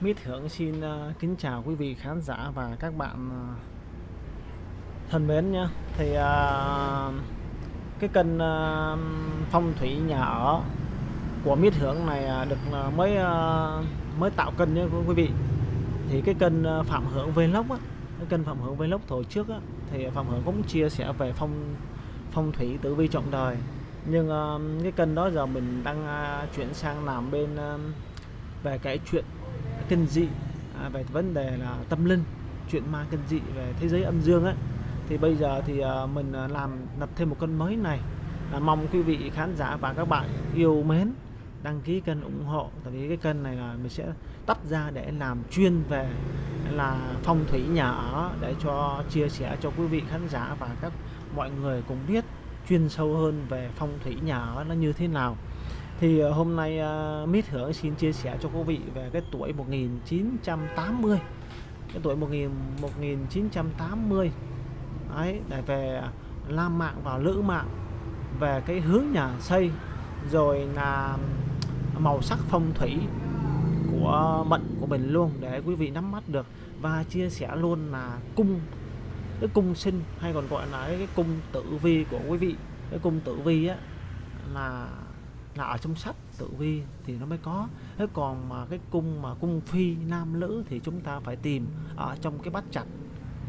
Mít Hưởng xin uh, kính chào quý vị khán giả và các bạn uh, thân mến nhé. Thì uh, cái kênh uh, phong thủy nhà ở của Mít Hưởng này được uh, mới uh, mới tạo kênh nhé quý vị. Thì cái kênh Phạm Hưởng Vlog á cái kênh Phạm Hưởng Vlog hồi trước á thì Phạm Hưởng cũng chia sẻ về phong phong thủy tử vi trọng đời. Nhưng uh, cái kênh đó giờ mình đang uh, chuyển sang làm bên uh, về cái chuyện kinh dị à, về vấn đề là tâm linh chuyện ma kinh dị về thế giới âm dương ấy. Thì bây giờ thì à, mình à, làm lập thêm một kênh mới này. Là mong quý vị khán giả và các bạn yêu mến đăng ký kênh ủng hộ. Tại vì cái kênh này là mình sẽ tắt ra để làm chuyên về là phong thủy nhà ở để cho chia sẻ cho quý vị khán giả và các mọi người cùng biết chuyên sâu hơn về phong thủy nhà ở nó như thế nào thì ờ, hôm nay uh, Mít Hưởng xin chia sẻ cho quý vị về cái tuổi 1980 cái tuổi 1000, 1980 đấy để về Lam Mạng và Lữ Mạng về cái hướng nhà xây rồi là màu sắc phong thủy của mệnh của mình luôn để quý vị nắm bắt được. Và chia sẻ luôn là cung cái cung sinh hay còn gọi là cái cung tử vi của quý vị. Cái cung tử vi á là là ở trong sách tự vi thì nó mới có. Thế còn mà cái cung mà cung phi nam nữ thì chúng ta phải tìm ở trong cái bát chặt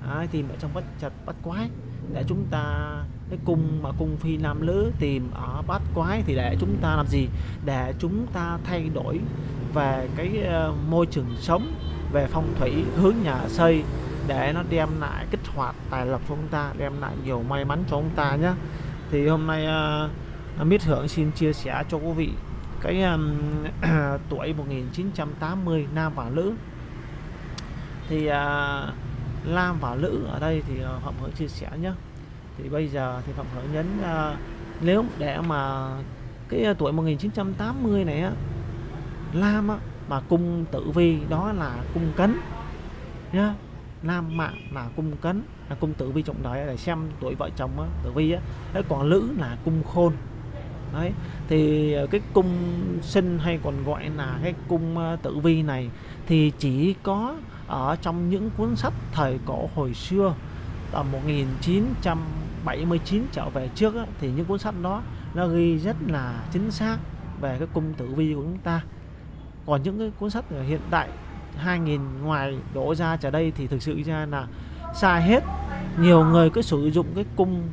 à, tìm ở trong bát chặt bát quái. Để chúng ta cái cung mà cung phi nam nữ tìm ở bát quái thì để chúng ta làm gì? Để chúng ta thay đổi về cái ờ, môi trường sống về phong thủy hướng nhà xây để nó đem lại kích hoạt tài lộc cho chúng ta đem lại nhiều may mắn cho chúng ta nhé thì hôm nay uh, Mít Hưởng xin chia sẻ cho quý vị. Cái um, tuổi 1980 nam và nữ thì uh, nam và nữ ở đây thì uh, Phạm Hưởng chia sẻ nhé thì bây giờ thì Phạm Hưởng nhấn uh, nếu để mà cái uh, tuổi 1980 này á Lam á, mà cung tử vi đó là cung cấn nhá. Nam mạng là cung cấn là cung tử vi trọng đời để xem tuổi vợ chồng á, tử vi á. Còn nữ là cung khôn đấy thì ờ, cái cung sinh hay còn gọi là cái cung ờ, tử vi này thì chỉ có ở trong những cuốn sách thời cổ hồi xưa tầm 1979 trở về trước á, thì những cuốn sách đó nó ghi rất là chính xác về cái cung tử vi của chúng ta. Còn những cái cuốn sách hiện tại 2000 ngoài đổ ra trở đây thì thực sự ra là sai hết. Nhiều người cứ sử dụng cái cung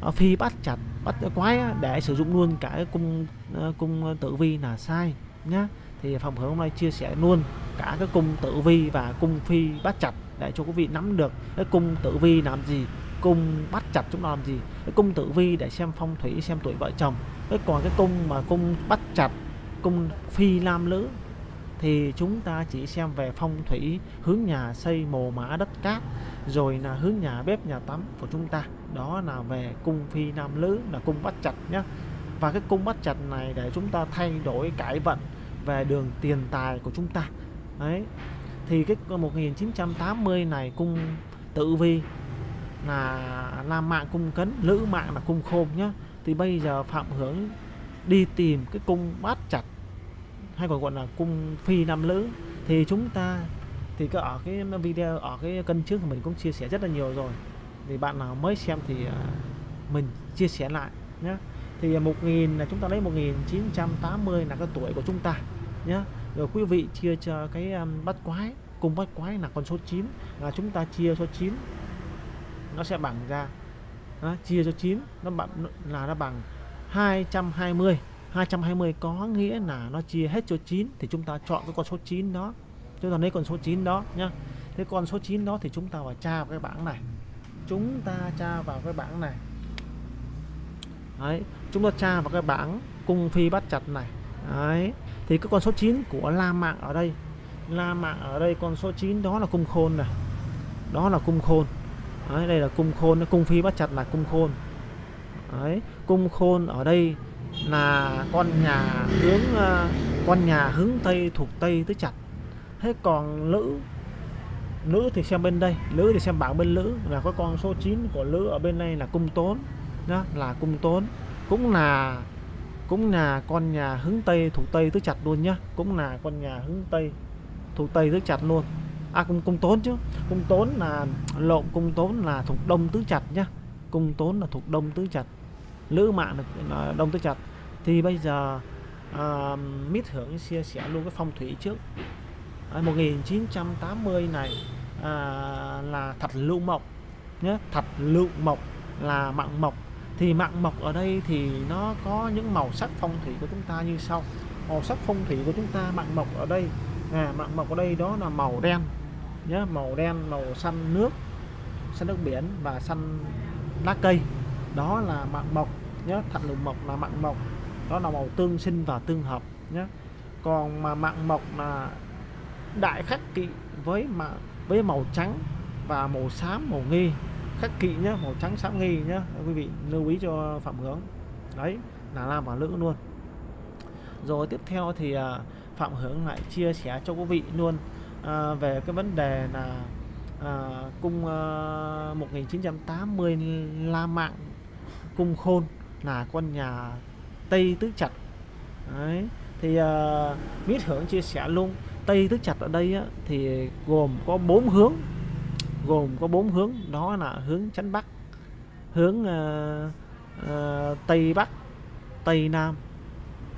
ờ, phi bắt chặt bắt quái để sử dụng luôn cả cái cung ờ, cung tử vi là sai nhá. Thì phòng hướng hôm nay chia sẻ luôn cả cái cung tử vi và cung phi bắt chặt để cho quý vị nắm được cái cung tử vi làm gì, cung bắt chặt chúng ta làm gì. Cái cung tử vi để xem phong thủy, xem tuổi vợ chồng. Cái còn cái cung mà cung bắt chặt, cung phi nam nữ thì chúng ta chỉ xem về phong thủy, hướng nhà xây mồ mã đất cát, rồi là hướng nhà bếp nhà tắm của chúng ta đó là về cung phi nam lứ, là cung bắt chặt nhé và cái cung bắt chặt này để chúng ta thay đổi cải vận về đường tiền tài của chúng ta. Đấy. Thì cái 1980 này cung tự vi là nam mạng cung cấn, lữ mạng là cung khôn nhá. Thì bây giờ phạm hưởng đi tìm cái cung bát chặt hay còn gọi là cung phi nam lữ thì chúng ta, thì có ở cái video, ở cái cân trước mình cũng chia sẻ rất là nhiều rồi thì bạn nào mới xem thì à, mình chia sẻ lại nhé thì à, 1000 là chúng ta lấy 1980 là cái tuổi của chúng ta nhé rồi quý vị chia cho cái à, um, bắt quái cùng bắt quái là con số 9 là chúng ta chia số 9 nó sẽ bằng ra đó, chia cho 9 nó bằng là nó bằng 220 220 có nghĩa là nó chia hết cho 9 thì chúng ta chọn cái con số 9 đó. Chúng ta lấy con số 9 đó nhá. Thế con số 9 đó thì chúng ta vào tra vào cái bảng này chúng ta tra vào cái bảng này. Đấy chúng ta tra vào cái bảng cung phi bắt chặt này. Đấy thì cái con số 9 của la mạng ở đây la mạng ở đây con số 9 đó là cung khôn này. Đó là cung khôn. Đấy, đây là cung khôn cung phi bắt chặt là cung khôn. Đấy cung khôn ở đây là con nhà hướng à, con nhà hướng tây thuộc tây tới chặt. Thế còn nữ nữ thì xem bên đây nữ thì xem bảng bên nữ là có con số 9 của nữ ở bên đây là cung tốn đó là cung tốn. Cũng là cũng là con nhà hướng tây thuộc tây tứ chặt luôn nhá. Cũng là con nhà hướng tây thuộc tây tứ chặt luôn. À cung cung tốn chứ. Cung tốn là lộn cung tốn là thuộc đông tứ chặt nhá. Cung tốn là thuộc đông tứ chặt, lữ mạng là đông tứ chặt. thì bây giờ uh, mít hưởng chia sẻ luôn cái phong thủy trước. Ờ, 1980 này à, là thạch lưu mộc nhé. Thạch lưu mộc là mạng mộc. Thì mạng mộc ở đây thì nó có những màu sắc phong thủy của chúng ta như sau. Màu sắc phong thủy của chúng ta mạng mộc ở đây. À, mạng mộc ở đây đó là màu đen nhé màu đen màu xanh nước xanh nước biển và xanh lá cây. Đó là mạng mộc nhé thạch lưu mộc là mạng mộc. Đó là màu tương sinh và tương hợp nhé. Còn mà mạng mộc là đại khắc kỵ với mà với màu trắng và màu xám màu nghi. Khắc kỵ nhé màu trắng xám nghi nhé quý vị lưu ý cho phạm hướng. Đấy là nam và nữ luôn. Rồi tiếp theo thì à, phạm hướng lại chia sẻ cho quý vị luôn à, về cái vấn đề là à, cung à, 1980 La Mạng cung khôn là con nhà Tây Tứ chặt đấy thì à, Mít Hưởng chia sẻ luôn Tây Tứ Trạch ở đây á, thì gồm có bốn hướng. Gồm có bốn hướng đó là hướng chánh Bắc hướng uh, uh, Tây Bắc Tây Nam.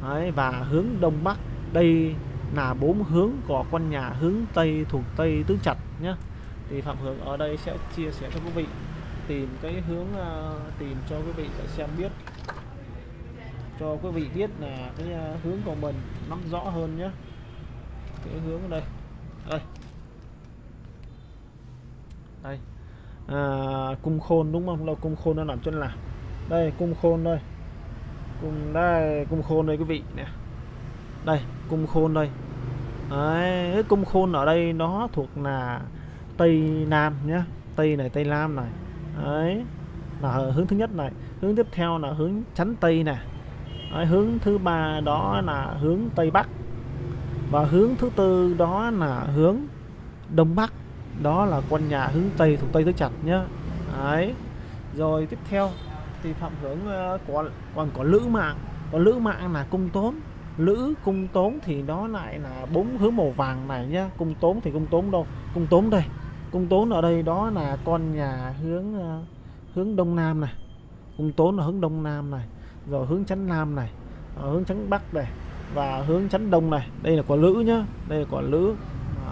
Đấy, và hướng Đông Bắc. Đây là bốn hướng của con nhà hướng Tây thuộc Tây Tứ Trạch nhé thì Phạm Hướng ở đây sẽ chia sẻ cho quý vị tìm cái hướng uh, tìm cho quý vị để xem biết. Cho quý vị biết là cái uh, hướng của mình nắm rõ hơn nhé cái hướng ở đây. Đây. Đây. À, cung khôn đúng không? Là cung khôn nó nằm chân là đây cung khôn đây. Cung đây cung khôn đây quý vị. Nè. Đây cung khôn đây. Đấy, cái cung khôn ở đây nó thuộc là tây nam nhé tây này tây nam này. Đấy. Là hướng thứ nhất này. Hướng tiếp theo là hướng chắn tây này đấy, hướng thứ ba đó là hướng tây bắc và hướng thứ tư đó là hướng đông bắc. Đó là quân nhà hướng tây thuộc tây tứ chặt nhá. Đấy. Rồi tiếp theo thì phạm hướng uh, ờ, còn còn có lữ mạng. Còn lữ mạng là cung tốn. Lữ cung tốn thì đó lại là bốn hướng màu vàng này nhá. Cung tốn thì cung tốn đâu? Cung tốn đây. Cung tốn ở đây đó là con nhà hướng uh, hướng đông nam này. Cung tốn là hướng đông nam này. Rồi hướng chánh nam này. Ờ, hướng chánh bắc này và hướng chắn đông này. Đây là quả lữ nhá. Đây là quả lữ.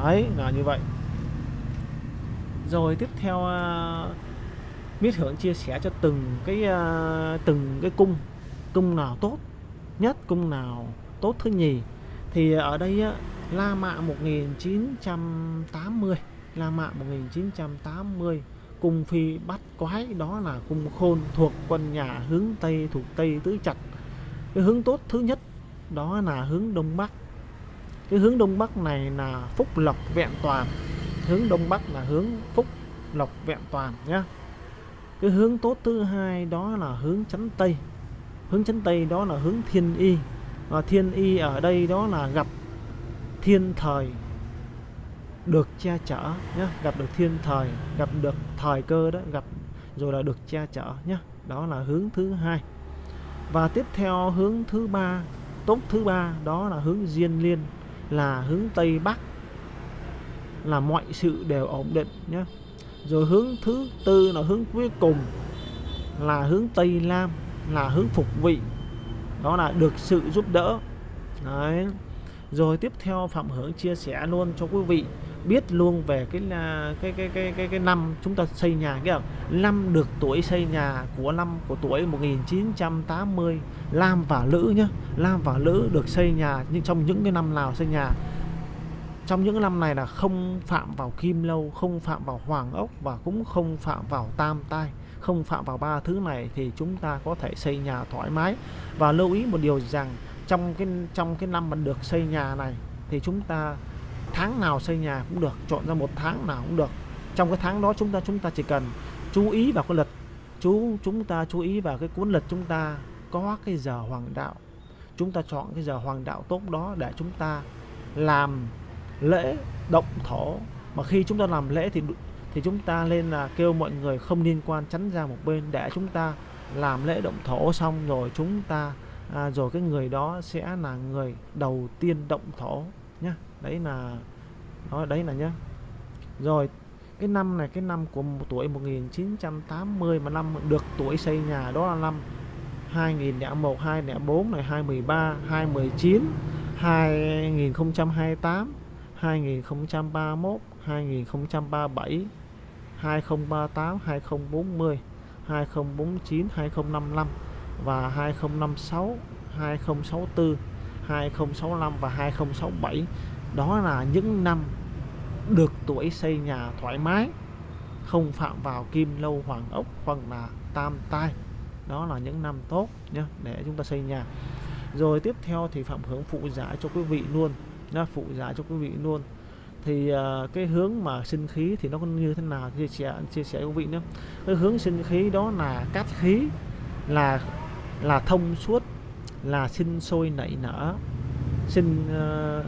Đấy là như vậy. Rồi tiếp theo uh, Miết Hưởng chia sẻ cho từng cái uh, từng cái cung. Cung nào tốt nhất cung nào tốt thứ nhì. Thì ở đây á, La Mạ 1980 La Mạ 1980 cung phi bắt quái đó là cung khôn thuộc quân nhà hướng Tây thuộc Tây Tứ chặt cái hướng tốt thứ nhất đó là hướng Đông Bắc. Cái hướng Đông Bắc này là phúc lộc vẹn toàn. Hướng Đông Bắc là hướng phúc lộc vẹn toàn nhá. Cái hướng tốt thứ hai đó là hướng chấn Tây. Hướng chấn Tây đó là hướng thiên y. Và thiên y ở đây đó là gặp thiên thời được che chở nhé gặp được thiên thời, gặp được thời cơ đó, gặp rồi là được che chở nhé đó là hướng thứ hai. Và tiếp theo hướng thứ ba tốt thứ ba đó là hướng diên liên, là hướng tây bắc, là mọi sự đều ổn định nhé. Rồi hướng thứ tư là hướng cuối cùng, là hướng tây nam, là hướng phục vị, đó là được sự giúp đỡ. Đấy. Rồi tiếp theo phạm hưởng chia sẻ luôn cho quý vị biết luôn về cái là cái cái cái cái cái năm chúng ta xây nhà cái năm được tuổi xây nhà của năm, của tuổi 1980 Lam và Lữ nhá. Lam và Lữ được xây nhà, nhưng trong những cái năm nào xây nhà, trong những năm này là không phạm vào kim lâu, không phạm vào hoàng ốc và cũng không phạm vào tam tai, không phạm vào ba thứ này thì chúng ta có thể xây nhà thoải mái. Và lưu ý một điều rằng trong cái trong cái năm mình được xây nhà này thì chúng ta tháng nào xây nhà cũng được chọn ra một tháng nào cũng được. Trong cái tháng đó chúng ta chúng ta chỉ cần chú ý vào cái lịch chú chúng ta chú ý vào cái cuốn lịch chúng ta có cái giờ hoàng đạo. Chúng ta chọn cái giờ hoàng đạo tốt đó để chúng ta làm lễ động thổ. Mà khi chúng ta làm lễ thì thì chúng ta lên là kêu mọi người không liên quan tránh ra một bên để chúng ta làm lễ động thổ xong rồi chúng ta à, rồi cái người đó sẽ là người đầu tiên động thổ nhá đấy là đó đấy là nhá rồi cái năm này cái năm của tuổi 1980 mà năm được tuổi xây nhà đó là năm 2001 2004 này 2013 2019 2028 2031 2037 2038 2040 2049 2055 và 2056 2064 2065 và 2067 đó là những năm được tuổi xây nhà thoải mái không phạm vào kim lâu hoàng ốc hoặc là tam tai. Đó là những năm tốt nhé để chúng ta xây nhà. Rồi tiếp theo thì phạm hướng phụ giải cho quý vị luôn nhá phụ giải cho quý vị luôn. Thì uh, cái hướng mà sinh khí thì nó như thế nào? Chia sẻ chia sẻ với quý vị nhé cái hướng sinh khí đó là cát khí là là thông suốt là sinh sôi nảy nở sinh uh,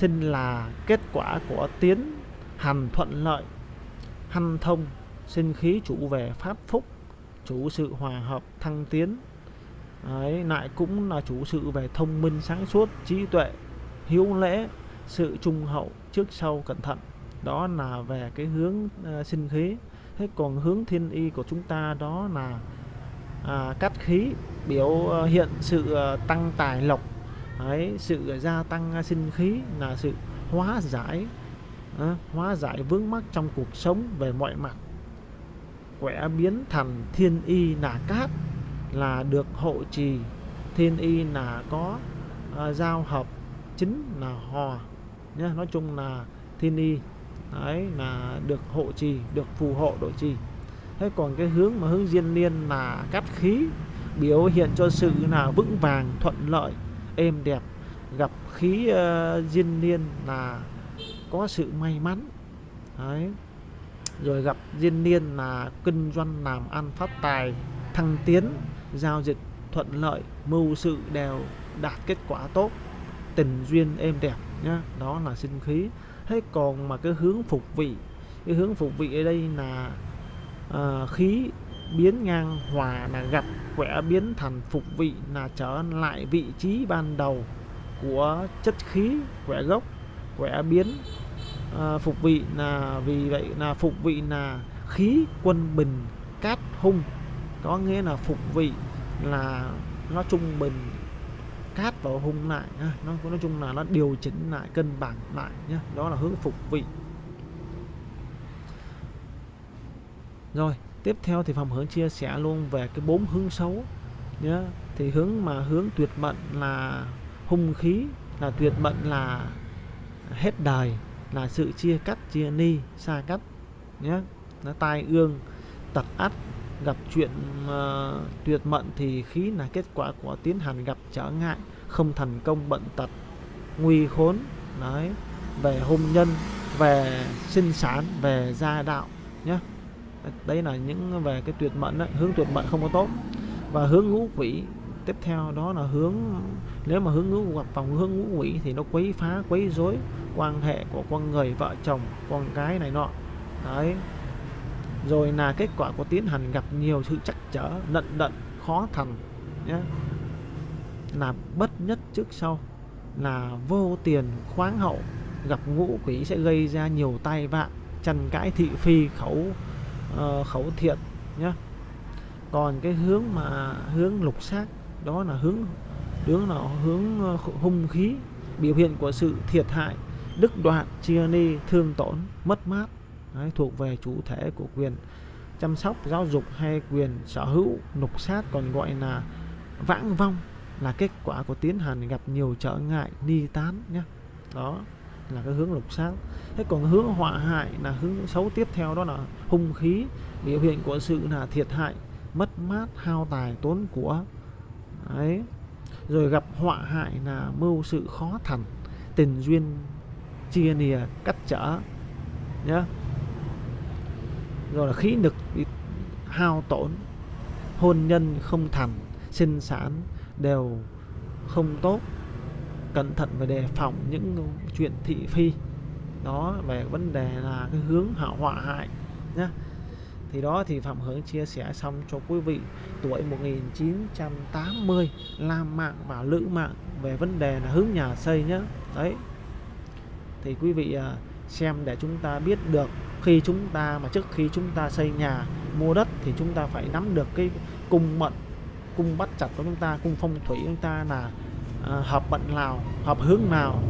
sinh là kết quả của tiến hành thuận lợi hanh thông. Sinh khí chủ về pháp phúc chủ sự hòa hợp thăng tiến. Đấy, lại cũng là chủ sự về thông minh sáng suốt trí tuệ hiếu lễ sự trung hậu trước sau cẩn thận. Đó là về cái hướng uh, sinh khí. Thế còn hướng thiên y của chúng ta đó là à, cắt khí biểu uh, hiện sự uh, tăng tài lộc Đấy, sự gia tăng sinh khí là sự hóa giải à, hóa giải vướng mắc trong cuộc sống về mọi mặt. Quẻ biến thành thiên y là cát là được hộ trì. Thiên y là có à, giao hợp chính là hòa nhé nói chung là thiên y đấy là được hộ trì được phù hộ độ trì. Thế còn cái hướng mà hướng diên niên là cắt khí biểu hiện cho sự là vững vàng thuận lợi êm đẹp gặp khí ờ, uh, diên niên là có sự may mắn. Đấy. Rồi gặp diên niên là kinh doanh làm ăn phát tài thăng tiến giao dịch thuận lợi mưu sự đều đạt kết quả tốt. Tình duyên êm đẹp nhá đó là sinh khí. Thế còn mà cái hướng phục vị cái hướng phục vị ở đây là uh, khí biến ngang hòa là gặp quẻ biến thành phục vị là trở lại vị trí ban đầu của chất khí quẻ gốc quẻ biến. À, phục vị là vì vậy là phục vị là khí quân bình cát hung. Có nghĩa là phục vị là nó trung bình cát và hung lại ha. nó nói chung là nó điều chỉnh lại cân bằng lại nhé đó là hướng phục vị. Rồi tiếp theo thì phòng hướng chia sẻ luôn về cái bốn hướng xấu. Nhé thì hướng mà hướng tuyệt mệnh là hung khí là tuyệt mệnh là hết đời là sự chia cắt chia ni xa cách. Nhé nó tai ương tật ắt gặp chuyện uh, tuyệt mệnh thì khí là kết quả của tiến hành gặp trở ngại không thành công bận tật nguy khốn. Đấy về hôn nhân về sinh sản về gia đạo. Nhé đấy là những về cái tuyệt mệnh đấy. hướng tuyệt mệnh không có tốt. Và hướng ngũ quỷ tiếp theo đó là hướng, nếu mà hướng ngũ gặp phòng hướng ngũ quỷ thì nó quấy phá, quấy rối quan hệ của con người, vợ chồng, con cái này nọ. Đấy. Rồi là kết quả của tiến hành gặp nhiều sự chắc trở, nận đận, khó thành nhé là bất nhất trước sau, là vô tiền khoáng hậu. Gặp ngũ quỷ sẽ gây ra nhiều tai vạ, tranh cãi thị phi, khẩu uh, khẩu thiện nhé còn cái hướng mà hướng lục xác đó là hướng hướng là hướng ờ, hung khí biểu hiện của sự thiệt hại đức đoạn chia ni thương tổn mất mát. Đấy, thuộc về chủ thể của quyền chăm sóc giáo dục hay quyền sở hữu. Lục sát còn gọi là vãng vong là kết quả của tiến hành gặp nhiều trở ngại ni tán nhé đó là cái hướng lục sát thế còn hướng họa hại là hướng xấu tiếp theo đó là hung khí. Biểu hiện của sự là thiệt hại, mất mát, hao tài, tốn của. Ấy. rồi gặp họa hại là mưu sự khó thành, tình duyên chia nìa cắt trở. Nhá. Rồi là khí lực bị hao tổn, hôn nhân không thành, sinh sản đều không tốt cẩn thận và đề phòng những chuyện thị phi. Đó, về vấn đề là cái hướng hảo họa hại nhé thì đó thì Phạm Hướng chia sẻ xong cho quý vị tuổi 1980 Lam mạng và Lữ mạng về vấn đề là hướng nhà xây nhé đấy. Thì quý vị à, xem để chúng ta biết được khi chúng ta mà trước khi chúng ta xây nhà, mua đất thì chúng ta phải nắm được cái cung mệnh, cung bắt chặt của chúng ta, cung phong thủy của chúng ta là Ờ, à, hợp mệnh nào hợp hướng nào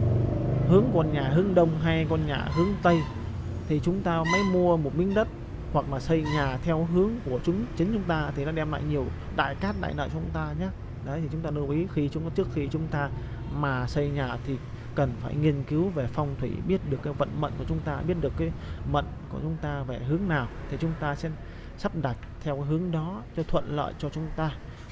hướng con nhà hướng đông hay con nhà hướng tây thì chúng ta mới mua một miếng đất hoặc là xây nhà theo hướng của chúng chính chúng ta thì nó đem lại nhiều đại cát đại lợi cho chúng ta nhé. Đấy thì chúng ta lưu ý khi chúng trước khi chúng ta mà xây nhà thì cần phải nghiên cứu về phong thủy biết được cái vận mệnh của chúng ta biết được cái mệnh của chúng ta về hướng nào thì chúng ta sẽ sắp đặt theo cái hướng đó cho thuận lợi cho chúng ta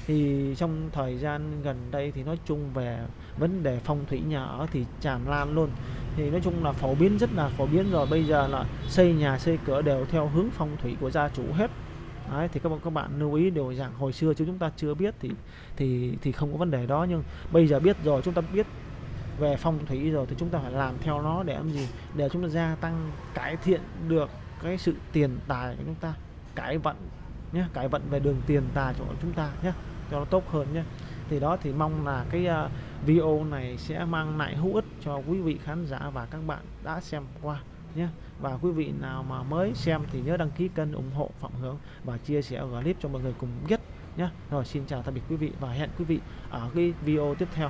thì trong thời gian gần đây thì nói chung về vấn đề phong thủy nhà ở thì tràn lan luôn. Thì nói chung là phổ biến rất là phổ biến rồi. Bây giờ là xây nhà xây cửa đều theo hướng phong thủy của gia chủ hết. Đấy, thì các bạn các bạn lưu ý điều rằng hồi xưa chứ chúng ta chưa biết thì thì thì không có vấn đề đó. Nhưng bây giờ biết rồi chúng ta biết về phong thủy rồi thì chúng ta phải làm theo nó để làm gì? Để chúng ta gia tăng cải thiện được cái sự tiền tài của chúng ta. Cải vận nhé cải vận về đường tiền tài của chúng ta nhé cho nó tốt hơn nhé. Thì đó thì mong là cái uh, video này sẽ mang lại hữu ích cho quý vị khán giả và các bạn đã xem qua nhé. Và quý vị nào mà mới xem thì nhớ đăng ký kênh ủng hộ Phạm Hướng và chia sẻ clip cho mọi người cùng biết nhé. Rồi xin chào tạm biệt quý vị và hẹn quý vị ở cái video tiếp theo.